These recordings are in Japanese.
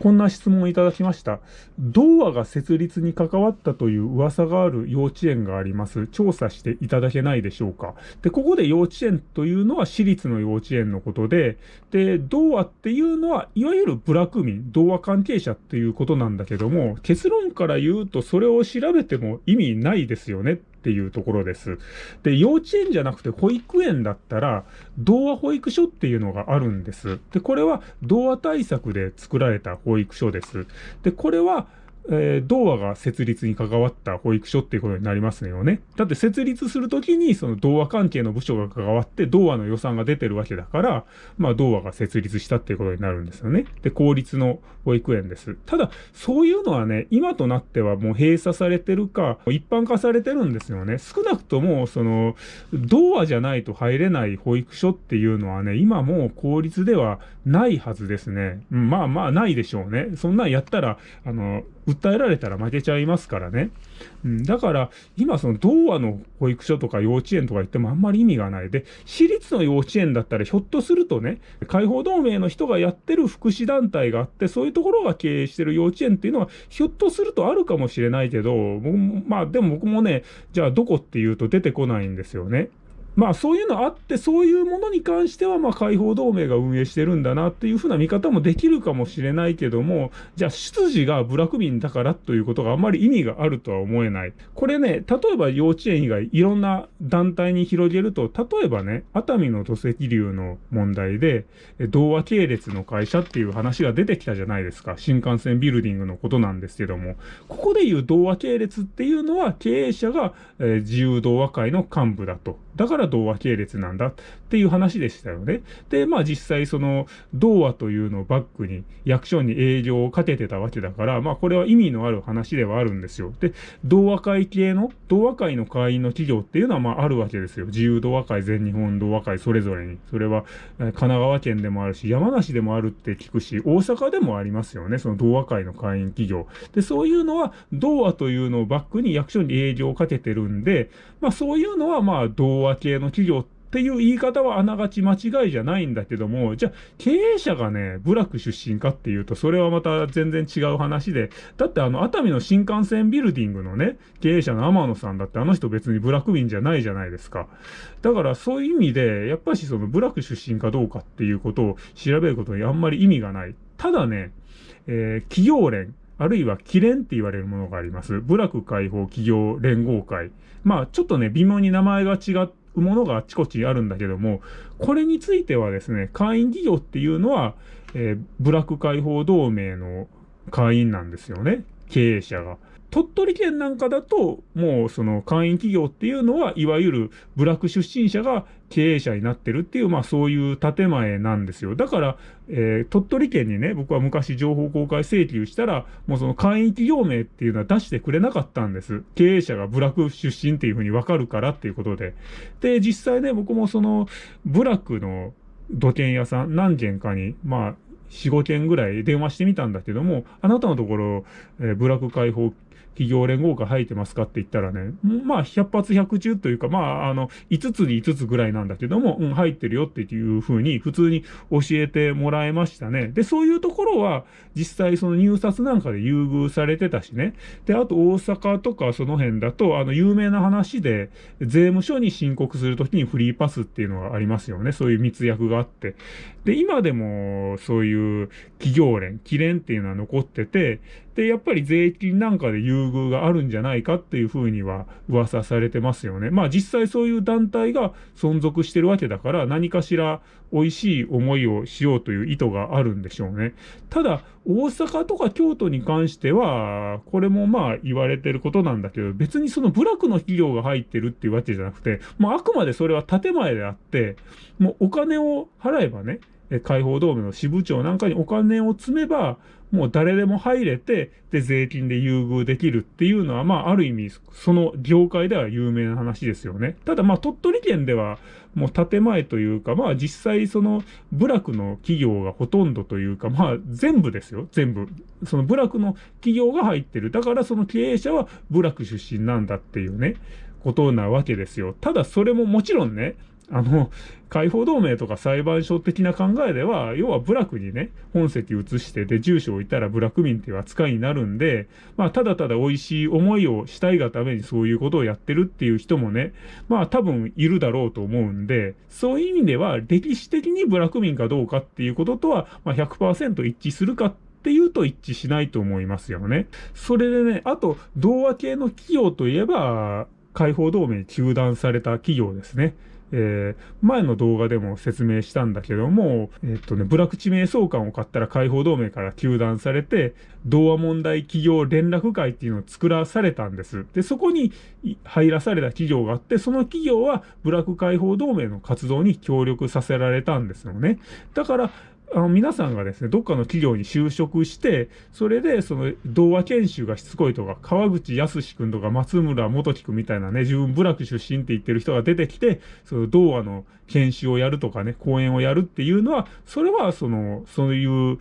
こんな質問をいただきました。童話が設立に関わったという噂がある幼稚園があります。調査していただけないでしょうか。で、ここで幼稚園というのは私立の幼稚園のことで、で、童話っていうのは、いわゆる部落民、童話関係者っていうことなんだけども、結論から言うとそれを調べても意味ないですよねっていうところです。で、幼稚園じゃなくて保育園だったら、童話保育所っていうのがあるんです。で、これは童話対策で作られた保育所です。で、これは、えー、童話が設立に関わった保育所っていうことになりますよね。だって設立するときにその童話関係の部署が関わって童話の予算が出てるわけだから、まあ童話が設立したっていうことになるんですよね。で、公立の保育園です。ただ、そういうのはね、今となってはもう閉鎖されてるか、一般化されてるんですよね。少なくとも、その、童話じゃないと入れない保育所っていうのはね、今もう公立ではないはずですね。うん、まあまあないでしょうね。そんなんやったら、あの、訴えられたら負けちゃいますからね。うん、だから、今その童話の保育所とか幼稚園とか言ってもあんまり意味がない。で、私立の幼稚園だったらひょっとするとね、解放同盟の人がやってる福祉団体があって、そういうところが経営してる幼稚園っていうのは、ひょっとするとあるかもしれないけど、まあでも僕もね、じゃあどこっていうと出てこないんですよね。まあそういうのあって、そういうものに関しては、まあ解放同盟が運営してるんだなっていうふうな見方もできるかもしれないけども、じゃあ出自が部落民だからということがあんまり意味があるとは思えない。これね、例えば幼稚園以外いろんな団体に広げると、例えばね、熱海の土石流の問題で、童話系列の会社っていう話が出てきたじゃないですか。新幹線ビルディングのことなんですけども、ここで言う童話系列っていうのは経営者が、えー、自由童話会の幹部だと。だから童話系列なんだっていう話でしたよね。で、まあ実際その童話というのをバックに役所に営業をかけてたわけだから、まあこれは意味のある話ではあるんですよ。で、童話会系の、童話会の会員の企業っていうのはまああるわけですよ。自由童話会、全日本童話会それぞれに。それは神奈川県でもあるし、山梨でもあるって聞くし、大阪でもありますよね。その童話会の会員企業。で、そういうのは童話というのをバックに役所に営業をかけてるんで、まあそういうのはまあ童話和系の企業っていう言い方はあながち間違いじゃないんだけども、じゃあ経営者がね、部落出身かっていうと、それはまた全然違う話で、だってあの、熱海の新幹線ビルディングのね、経営者の天野さんだってあの人別に部落民じゃないじゃないですか。だからそういう意味で、やっぱしその部落出身かどうかっていうことを調べることにあんまり意味がない。ただね、えー、企業連、あるいは、キレンって言われるものがあります。部落解放企業連合会。まあ、ちょっとね、微妙に名前が違っものがあちこちあるんだけども、これについてはですね、会員企業っていうのは、えー、ブラック解放同盟の会員なんですよね。経営者が。鳥取県なんかだと、もうその会員企業っていうのは、いわゆる部落出身者が経営者になってるっていう、まあそういう建前なんですよ。だから、えー、鳥取県にね、僕は昔情報公開請求したら、もうその会員企業名っていうのは出してくれなかったんです。経営者が部落出身っていうふうにわかるからっていうことで。で、実際ね、僕もその部落の土建屋さん何軒かに、まあ、4、5件ぐらい電話してみたんだけども、あなたのところ、えー、部落解放企業連合会入ってますかって言ったらね、まあ、百発百中というか、まあ、あの、5つに5つぐらいなんだけども、うん、入ってるよっていうふうに、普通に教えてもらえましたね。で、そういうところは、実際その入札なんかで優遇されてたしね。で、あと大阪とかその辺だと、あの、有名な話で、税務署に申告するときにフリーパスっていうのがありますよね。そういう密約があって。で、今でも、そういう企業連、記連っていうのは残ってて、で、やっぱり税金なんかで優遇があるんじゃないかっていうふうには噂されてますよね。まあ実際そういう団体が存続してるわけだから何かしら美味しい思いをしようという意図があるんでしょうね。ただ、大阪とか京都に関しては、これもまあ言われてることなんだけど、別にその部落の企業が入ってるっていうわけじゃなくて、まああくまでそれは建前であって、もうお金を払えばね、解放同盟の支部長なんかにお金を積めば、もう誰でも入れて、で、税金で優遇できるっていうのは、まあ、ある意味、その業界では有名な話ですよね。ただ、まあ、鳥取県では、もう建前というか、まあ、実際、その、部落の企業がほとんどというか、まあ、全部ですよ、全部。その部落の企業が入ってる。だから、その経営者は部落出身なんだっていうね、ことなわけですよ。ただ、それももちろんね、あの、解放同盟とか裁判所的な考えでは、要は部落にね、本籍移して、で、住所を置いたら部落民っていう扱いになるんで、まあ、ただただ美味しい思いをしたいがためにそういうことをやってるっていう人もね、まあ、多分いるだろうと思うんで、そういう意味では、歴史的に部落民かどうかっていうこととは、まあ100%一致するかっていうと一致しないと思いますよね。それでね、あと、同和系の企業といえば、解放同盟に休断された企業ですね。えー、前の動画でも説明したんだけども、えっとね、ブラック地名相関を買ったら解放同盟から休断されて、同和問題企業連絡会っていうのを作らされたんです。で、そこに入らされた企業があって、その企業はブラック解放同盟の活動に協力させられたんですよね。だから、あの、皆さんがですね、どっかの企業に就職して、それで、その、童話研修がしつこいとか、川口康くんとか松村元樹くんみたいなね、自分部落出身って言ってる人が出てきて、その童話の研修をやるとかね、講演をやるっていうのは、それは、その、そういう、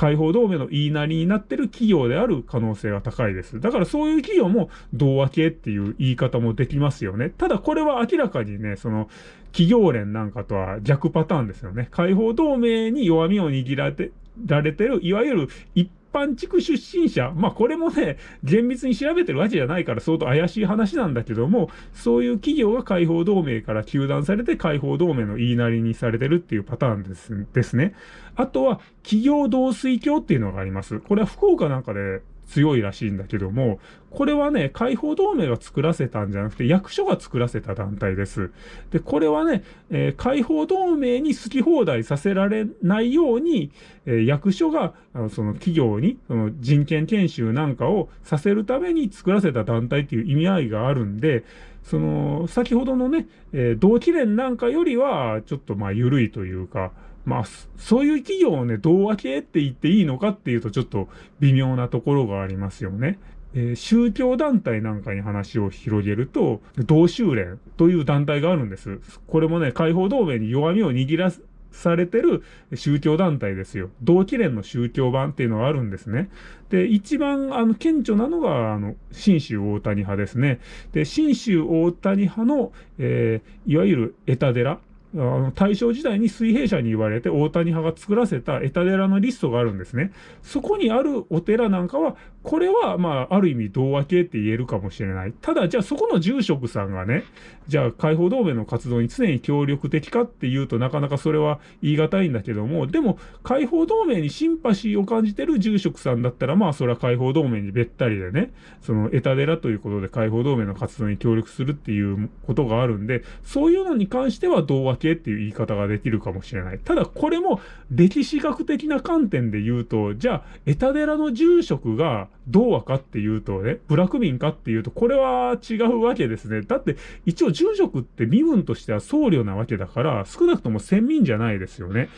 解放同盟の言いなりになってる企業である可能性が高いです。だからそういう企業も同和系っていう言い方もできますよね。ただこれは明らかにね、その企業連なんかとは逆パターンですよね。解放同盟に弱みを握られて、られてる、いわゆる一般地区出身者、まあこれもね、厳密に調べてるわけじゃないから相当怪しい話なんだけども、そういう企業が解放同盟から休断されて解放同盟の言いなりにされてるっていうパターンですですね。あとは、企業同水橋っていうのがあります。これは福岡なんかで強いらしいんだけども、これはね、解放同盟が作らせたんじゃなくて、役所が作らせた団体です。で、これはね、えー、解放同盟に好き放題させられないように、えー、役所が、あのその企業に、その人権研修なんかをさせるために作らせた団体っていう意味合いがあるんで、その、先ほどのね、えー、同期連なんかよりは、ちょっとまあ緩いというか、まあ、そういう企業をね、どう分けって言っていいのかっていうとちょっと微妙なところがありますよね。えー、宗教団体なんかに話を広げると、同州連という団体があるんです。これもね、解放同盟に弱みを握らされてる宗教団体ですよ。同期連の宗教版っていうのがあるんですね。で、一番、あの、顕著なのが、あの、新州大谷派ですね。で、新州大谷派の、えー、いわゆるエタ寺。あの、大正時代に水平社に言われて大谷派が作らせたエタ寺のリストがあるんですね。そこにあるお寺なんかは、これは、まあ、ある意味同和系って言えるかもしれない。ただ、じゃあそこの住職さんがね、じゃあ解放同盟の活動に常に協力的かっていうとなかなかそれは言い難いんだけども、でも、解放同盟にシンパシーを感じてる住職さんだったら、まあ、それは解放同盟にべったりでね、その、エタ寺ということで解放同盟の活動に協力するっていうことがあるんで、そういうのに関しては同和系っていう言い方ができるかもしれない。ただ、これも歴史学的な観点で言うと、じゃあ、エタ寺の住職が、どう和かっていうとね、部落民かっていうと、これは違うわけですね。だって、一応住職って身分としては僧侶なわけだから、少なくとも先民じゃないですよね。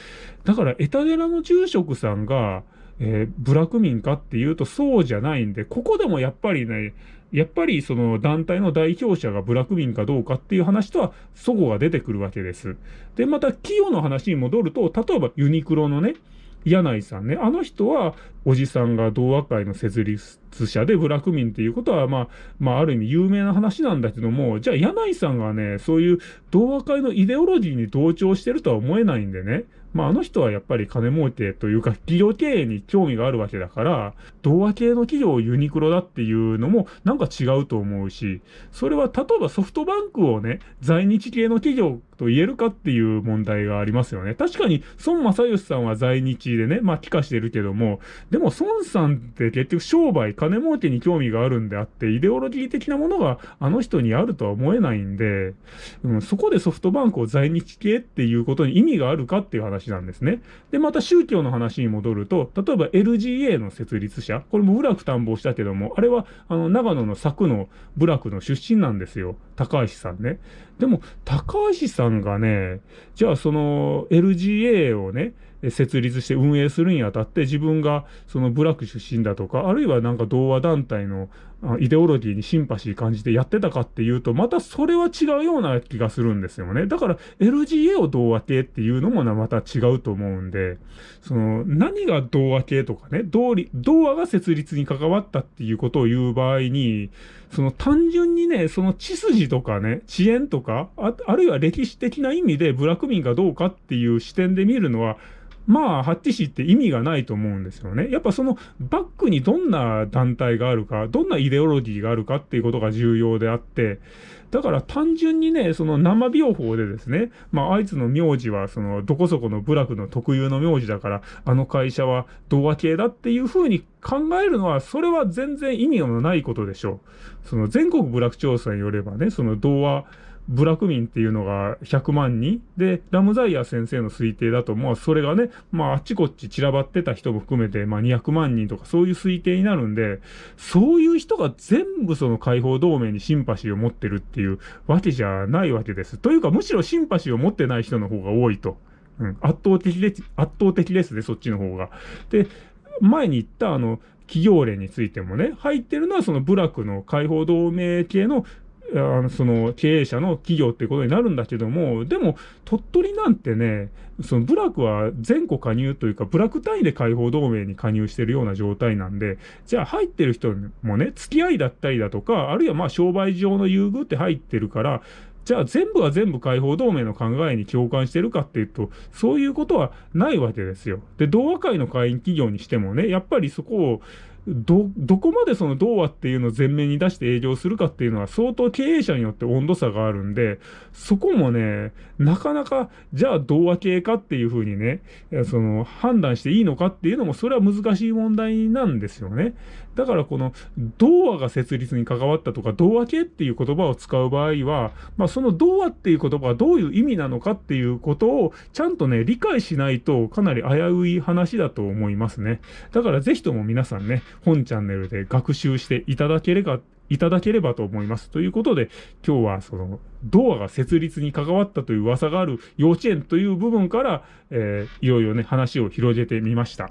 だから、エタ寺の住職さんが、えー、部落民かっていうとそうじゃないんで、ここでもやっぱりね、やっぱりその団体の代表者が部落民かどうかっていう話とは、そこが出てくるわけです。で、また、企業の話に戻ると、例えばユニクロのね、柳井さんね。あの人は、おじさんが同和会の設立者で部落民っていうことは、まあ、まあ、ある意味有名な話なんだけども、じゃあ、柳井さんがね、そういう同和会のイデオロジーに同調してるとは思えないんでね。まあ、あの人はやっぱり金儲けというか、企業経営に興味があるわけだから、同和系の企業をユニクロだっていうのもなんか違うと思うし、それは例えばソフトバンクをね、在日系の企業と言えるかっていう問題がありますよね。確かに、孫正義さんは在日でね、まあ、帰化してるけども、でも孫さんって結局商売、金儲けに興味があるんであって、イデオロギー的なものがあの人にあるとは思えないんで、うん、そこでソフトバンクを在日系っていうことに意味があるかっていう話なんですね。で、また宗教の話に戻ると、例えば LGA の設立者、これも部落探訪したけども、あれは、あの、長野の佐久の部落の出身なんですよ。高橋さんね。でも、高橋さんがね、じゃあその LGA をね、設立して運営するにあたって自分がその部落出身だとか、あるいはなんか同和団体のイデオロギーにシンパシー感じてやってたかっていうと、またそれは違うような気がするんですよね。だから LGA を童話系っていうのもまた違うと思うんで、その何が童話系とかね、童話が設立に関わったっていうことを言う場合に、その単純にね、その血筋とかね、遅延とか、ああるいは歴史的な意味で部落民がどうかっていう視点で見るのは、まあ、ハッティシって意味がないと思うんですよね。やっぱそのバックにどんな団体があるか、どんなイデオロギーがあるかっていうことが重要であって、だから単純にね、その生病法でですね、まあ、あいつの名字は、その、どこそこの部落の特有の名字だから、あの会社は童話系だっていうふうに考えるのは、それは全然意味のないことでしょう。その全国部落調査によればね、その童話、部落民っていうのが100万人で、ラムザイヤ先生の推定だと、まあそれがね、まああっちこっち散らばってた人も含めて、まあ200万人とかそういう推定になるんで、そういう人が全部その解放同盟にシンパシーを持ってるっていうわけじゃないわけです。というかむしろシンパシーを持ってない人の方が多いと。うん、圧倒的で、圧倒的ですね、そっちの方が。で、前に言ったあの、企業例についてもね、入ってるのはその部落の解放同盟系のあの、その経営者の企業ってことになるんだけども、でも、鳥取なんてね、その部落は全国加入というか、部落単位で解放同盟に加入してるような状態なんで、じゃあ入ってる人もね、付き合いだったりだとか、あるいはまあ商売上の優遇って入ってるから、じゃあ全部は全部解放同盟の考えに共感してるかっていうと、そういうことはないわけですよ。で、同和会の会員企業にしてもね、やっぱりそこを、ど、どこまでその童話っていうのを前面に出して営業するかっていうのは相当経営者によって温度差があるんで、そこもね、なかなか、じゃあ童話系かっていうふうにね、その判断していいのかっていうのも、それは難しい問題なんですよね。だからこの童話が設立に関わったとか、童話系っていう言葉を使う場合は、まあその童話っていう言葉はどういう意味なのかっていうことをちゃんとね、理解しないとかなり危うい話だと思いますね。だからぜひとも皆さんね、本チャンネルで学習していただければ、いただければと思います。ということで、今日はその、ドアが設立に関わったという噂がある幼稚園という部分から、えー、いろいろね、話を広げてみました。